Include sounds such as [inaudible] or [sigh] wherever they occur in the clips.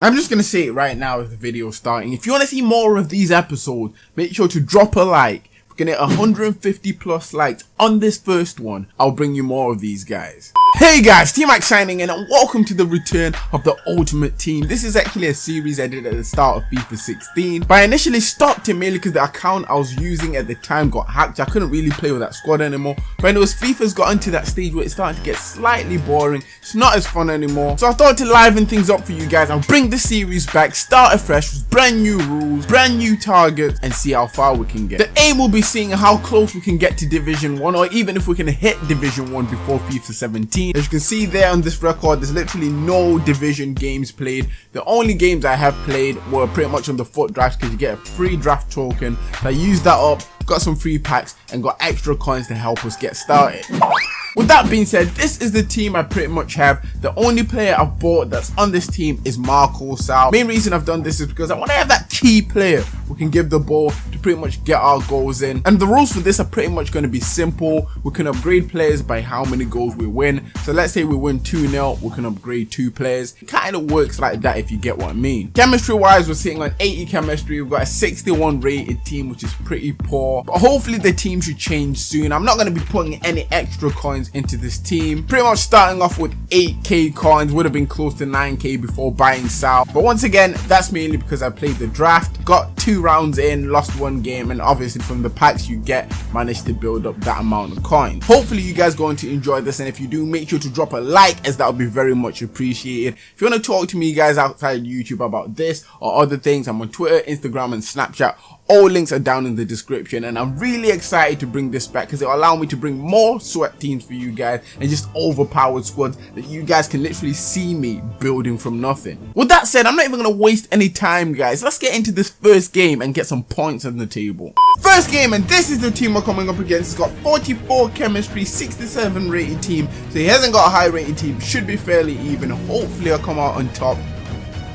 I'm just gonna say it right now as the video starting. If you want to see more of these episodes, make sure to drop a like. Can hit 150 plus likes on this first one, I'll bring you more of these guys. Hey guys, T-Mac signing in and welcome to the return of the Ultimate Team. This is actually a series I did at the start of FIFA 16, but I initially stopped it mainly because the account I was using at the time got hacked. I couldn't really play with that squad anymore, but it was FIFA's gotten to that stage where it's starting to get slightly boring. It's not as fun anymore, so I thought to liven things up for you guys, I'll bring the series back, start afresh with brand new rules, brand new targets, and see how far we can get. The aim will be seeing how close we can get to Division 1, or even if we can hit Division 1 before FIFA 17 as you can see there on this record, there's literally no division games played. The only games I have played were pretty much on the FUT draft because you get a free draft token. So I used that up, got some free packs and got extra coins to help us get started. With that being said, this is the team I pretty much have. The only player I've bought that's on this team is Marco Sal. Main reason I've done this is because I want to have that key player who can give the ball pretty much get our goals in. And the rules for this are pretty much going to be simple. We can upgrade players by how many goals we win. So let's say we win 2-0, we can upgrade two players. Kind of works like that if you get what I mean. Chemistry wise, we're sitting on 80 chemistry. We've got a 61 rated team, which is pretty poor. But hopefully the team should change soon. I'm not going to be putting any extra coins coins into this team. Pretty much starting off with 8k coins, would have been close to 9k before buying Sal. But once again, that's mainly because I played the draft, got two rounds in, lost one game, and obviously from the packs you get, manage to build up that amount of coins. Hopefully you guys going to enjoy this, and if you do, make sure to drop a like as that would be very much appreciated. If you want to talk to me guys outside YouTube about this or other things, I'm on Twitter, Instagram, and Snapchat all links are down in the description and I'm really excited to bring this back because it'll allow me to bring more sweat teams for you guys and just overpowered squads that you guys can literally see me building from nothing. With that said, I'm not even going to waste any time guys. Let's get into this first game and get some points on the table. First game and this is the team we're coming up against. It's got 44 chemistry, 67 rated team. So he hasn't got a high rated team. Should be fairly even. Hopefully I'll come out on top.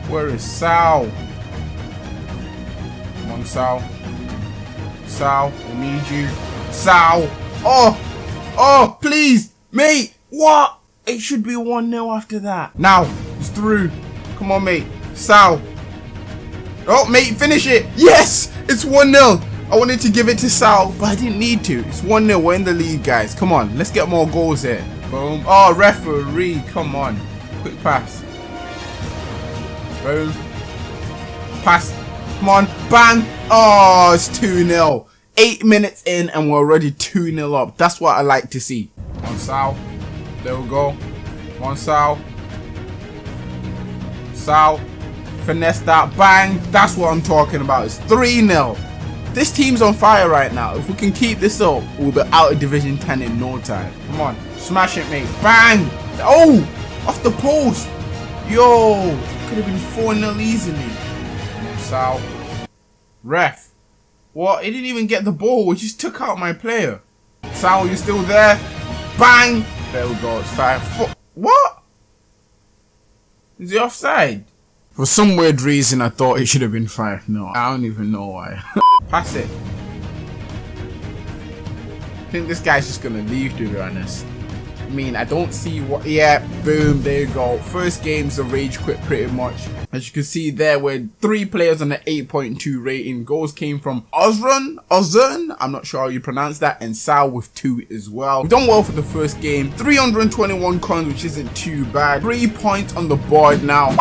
Where is Sal? on, Sal. Sal, we need you. Sal! Oh! Oh, please! Mate! What? It should be 1-0 after that. Now, it's through. Come on, mate. Sal. Oh, mate, finish it. Yes! It's 1-0. I wanted to give it to Sal, but I didn't need to. It's 1-0. We're in the lead, guys. Come on. Let's get more goals here. Boom. Oh, referee. Come on. Quick pass. Boom. Pass. Come on. Bang. Oh, it's 2-0. Eight minutes in and we're already 2-0 up. That's what I like to see. One Sal. There we go. One Sal. Sal. Finesse that. Bang. That's what I'm talking about. It's 3-0. This team's on fire right now. If we can keep this up, we'll be out of Division 10 in no time. Come on. Smash it, mate. Bang. Oh! Off the post. Yo. Could have been 4-0 easily. Sal. Ref. What? He didn't even get the ball. He just took out my player. Sal, you still there? Bang! There we go. It's five. What? Is he offside? For some weird reason, I thought it should have been 5 No, I don't even know why. [laughs] Pass it. I think this guy's just going to leave, to be honest I mean, I don't see what... Yeah, boom, there you go. First game's a rage quit pretty much. As you can see there, were three players on the 8.2 rating. Goals came from Ozrun, Ozern, I'm not sure how you pronounce that, and Sal with two as well. We've done well for the first game. 321 coins, which isn't too bad. Three points on the board now.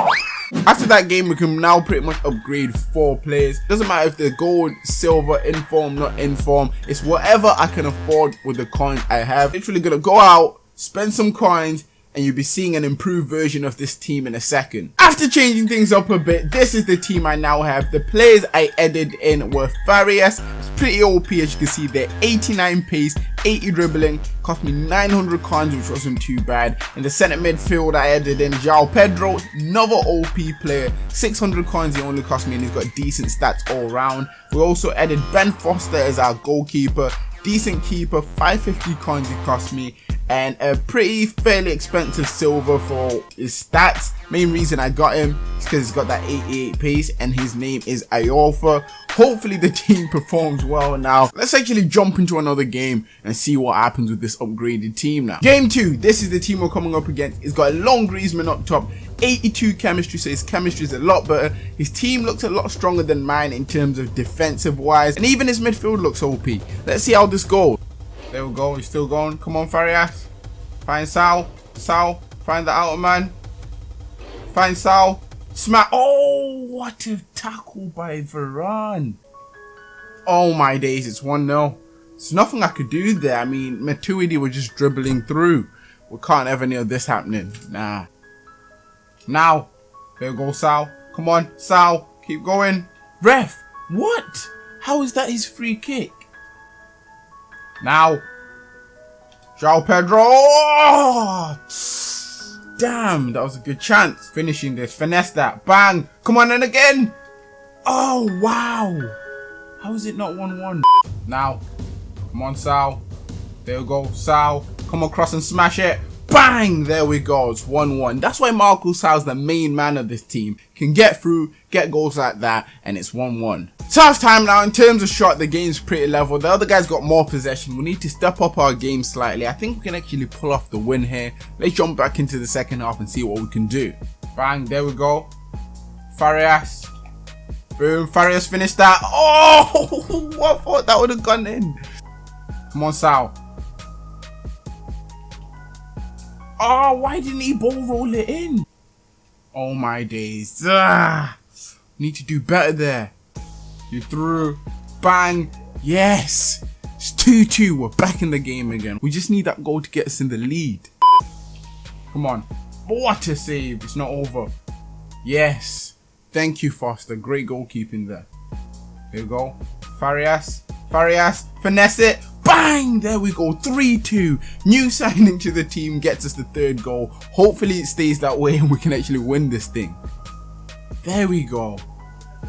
After that game, we can now pretty much upgrade four players. Doesn't matter if they're gold, silver, inform, not inform. It's whatever I can afford with the coins I have. Literally gonna go out, spend some coins, and you'll be seeing an improved version of this team in a second. After changing things up a bit, this is the team I now have. The players I added in were Farias, pretty OP as you can see they're 89 pace, 80 dribbling, cost me 900 coins which wasn't too bad. In the centre midfield I added in João Pedro, another OP player, 600 coins he only cost me and he's got decent stats all round. We also added Ben Foster as our goalkeeper, decent keeper, 550 coins he cost me, and a pretty fairly expensive silver for his stats. Main reason I got him is because he's got that 88 pace and his name is Iorfa. Hopefully the [laughs] team performs well now. Let's actually jump into another game and see what happens with this upgraded team now. Game 2, this is the team we're coming up against. He's got a long Griezmann up top, 82 chemistry, so his chemistry is a lot better. His team looks a lot stronger than mine in terms of defensive wise, and even his midfield looks OP. Let's see how this goes. There we go, he's still going. Come on, Farias. Find Sal. Sal, find the outer man. Find Sal. Smack. Oh, what a tackle by Varane. Oh my days, it's 1-0. There's nothing I could do there. I mean, Matuidi was just dribbling through. We can't ever near this happening. Nah. Now. There we go Sal. Come on, Sal. Keep going. Ref. What? How is that his free kick? Now. João Pedro. Oh! Damn, that was a good chance. Finishing this. Finesse that. Bang. Come on, and again. Oh, wow. How is it not 1-1? Now. Come on, Sal. There we go. Sal. Come across and smash it. Bang! There we go. It's 1-1. That's why Marco Sal's the main man of this team. Can get through, get goals like that, and it's 1-1. So half time now. In terms of shot, the game's pretty level. The other guys got more possession. We need to step up our game slightly. I think we can actually pull off the win here. Let's jump back into the second half and see what we can do. Bang! There we go. Farias. Boom. Farias finished that. Oh! [laughs] I thought that would have gone in. Come on, Sal. Oh, why didn't he ball roll it in? Oh my days. Ah, need to do better there. You threw. Bang. Yes. It's 2-2. We're back in the game again. We just need that goal to get us in the lead. Come on. What a save. It's not over. Yes. Thank you, Foster. Great goalkeeping there. There we go. Farias. Farias. Finesse it. Bang! There we go, 3-2. New signing to the team gets us the third goal. Hopefully it stays that way and we can actually win this thing. There we go.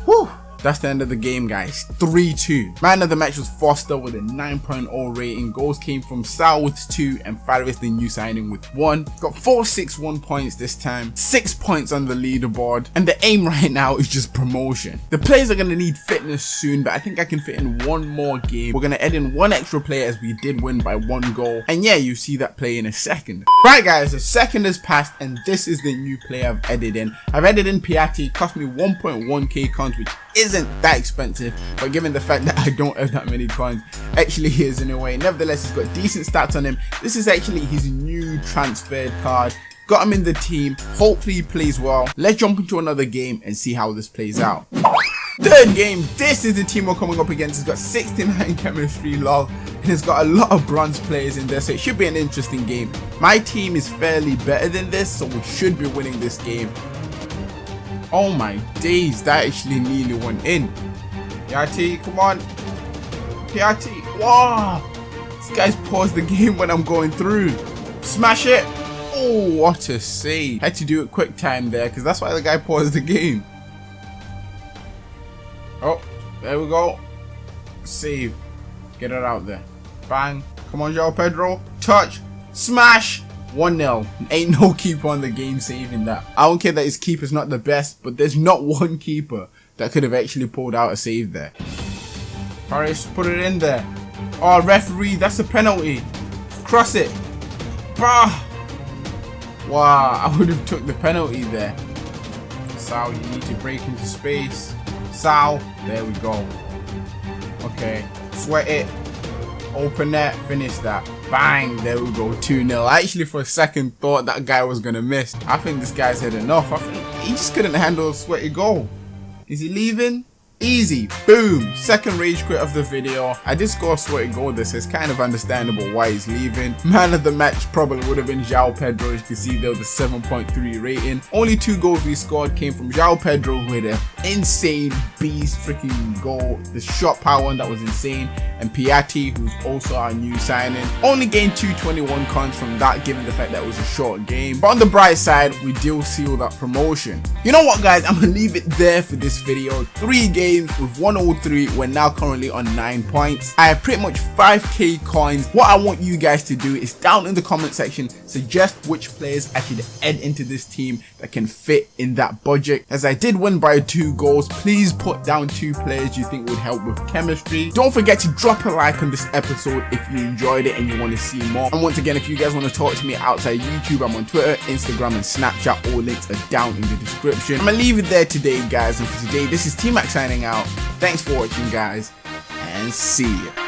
Whew. That's the end of the game, guys. 3-2. Man of the match was Foster with a 9.0 rating. Goals came from Sal with 2 and Farias, the new signing, with 1. Got 4-6-1 points this time. 6 points on the leaderboard. And the aim [laughs] right now is just promotion. The players are going to need fitness soon, but I think I can fit in one more game. We're going to add in one extra player as we did win by one goal. And yeah, you see that play in a second. Right, guys, a second has passed and this is the new player I've added in. I've added in Piatti. Cost me 1.1k coins, which isn't that expensive, but given the fact that I don't have that many coins, actually he is in a way. Nevertheless, he's got decent stats on him. This is actually his new transferred card. Got him in the team. Hopefully he plays well. Let's jump into another game and see how this plays out. Third game, this is the team we're coming up against. It's got 69 [laughs] chemistry log and it's got a lot of bronze players in there, so it should be an interesting game. My team is fairly better than this, so we should be winning this game. Oh my days, that actually nearly went in. Piatti, come on. Piatti, wow. This guy's paused the game when I'm going through. Smash it. Oh, what a save. Had to do it quick time there because that's why the guy paused the game. Oh, there we go. Save. Get it out there. Bang. Come on, João Pedro. Touch. Smash. 1-0. Ain't no [laughs] keeper on the game saving that. I don't care that his keeper's not the best, but there's not [laughs] one keeper that could have actually pulled out a save there. Farias, put it in there. Oh, referee, that's a penalty. Cross it. Bah! Wow, [laughs] I would have took the penalty there. Sal, you need to break into space. Sal, there we go. Okay, sweat it. Open net, finish that. Bang, there we go, 2-0. I actually for a second thought that guy was going to miss. I think this guy's had enough. I think he just couldn't handle a sweaty goal. Is he leaving? Easy. Boom. Second rage quit of the video. I did score a sweaty goal this. It's kind of understandable why he's leaving. Man of the match probably would have been João Pedro. As you can see there was a 7.3 rating. Only two goals we scored came from João Pedro with a insane beast freaking goal. The shot power one that was insane. And Piatti, who's also our new signing. Only gained 221 coins from that given the fact that it was a short game. But on the bright side, we do seal that promotion. You know what guys, I'm gonna leave it there for this video. Three games with 103, we're now currently on 9 points. I have pretty much 5k coins. What I want you guys to do is down in the comment section, suggest which players I should add into this team that can fit in that budget. As I did win by goals, please put down two players you think would help with chemistry. Don't forget to drop a like on this episode if you enjoyed it and you want to see more. And once again, if you guys want to talk to me outside YouTube, I'm on Twitter, Instagram, and Snapchat. All links are down in the description. I'm gonna leave it there today, guys. And for today, this is T-Mac signing out. Thanks for watching, guys, and see ya.